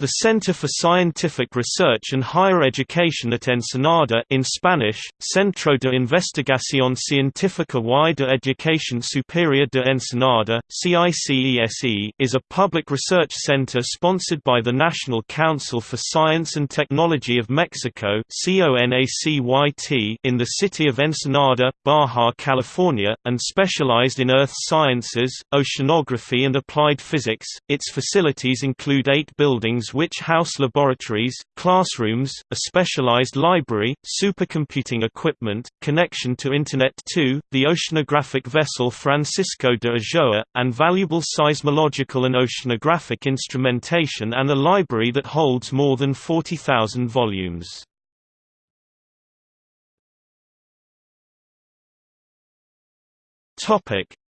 The Center for Scientific Research and Higher Education at Ensenada in Spanish, Centro de Investigación Científica y de Educación Superior de Ensenada CICESE, is a public research center sponsored by the National Council for Science and Technology of Mexico in the city of Ensenada, Baja California, and specialized in earth sciences, oceanography and applied physics. Its facilities include eight buildings which house laboratories, classrooms, a specialized library, supercomputing equipment, connection to Internet 2, the oceanographic vessel Francisco de Ulloa, and valuable seismological and oceanographic instrumentation and a library that holds more than 40,000 volumes.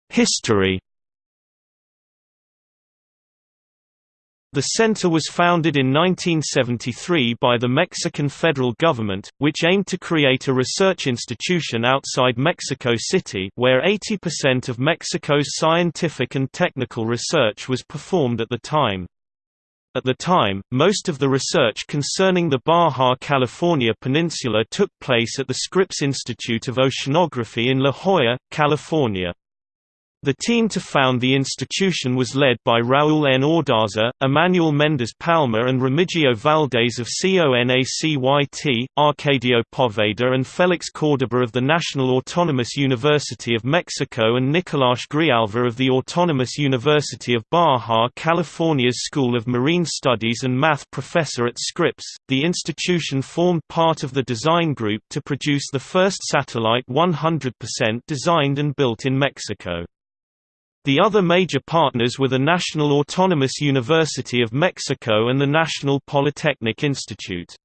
History The center was founded in 1973 by the Mexican federal government, which aimed to create a research institution outside Mexico City where 80% of Mexico's scientific and technical research was performed at the time. At the time, most of the research concerning the Baja California Peninsula took place at the Scripps Institute of Oceanography in La Jolla, California. The team to found the institution was led by Raúl N. Ondarza, Emmanuel Méndez Palma and Remigio Valdés of CONACYT, Arcadio Poveda and Félix Córdoba of the National Autonomous University of Mexico and Nicolás Grijalva of the Autonomous University of Baja California's School of Marine Studies and math professor at Scripps. The institution formed part of the design group to produce the first satellite 100% designed and built in Mexico. The other major partners were the National Autonomous University of Mexico and the National Polytechnic Institute.